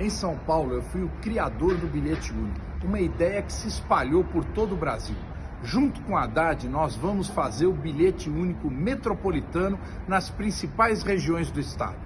Em São Paulo, eu fui o criador do bilhete único, uma ideia que se espalhou por todo o Brasil. Junto com a Haddad, nós vamos fazer o bilhete único metropolitano nas principais regiões do estado.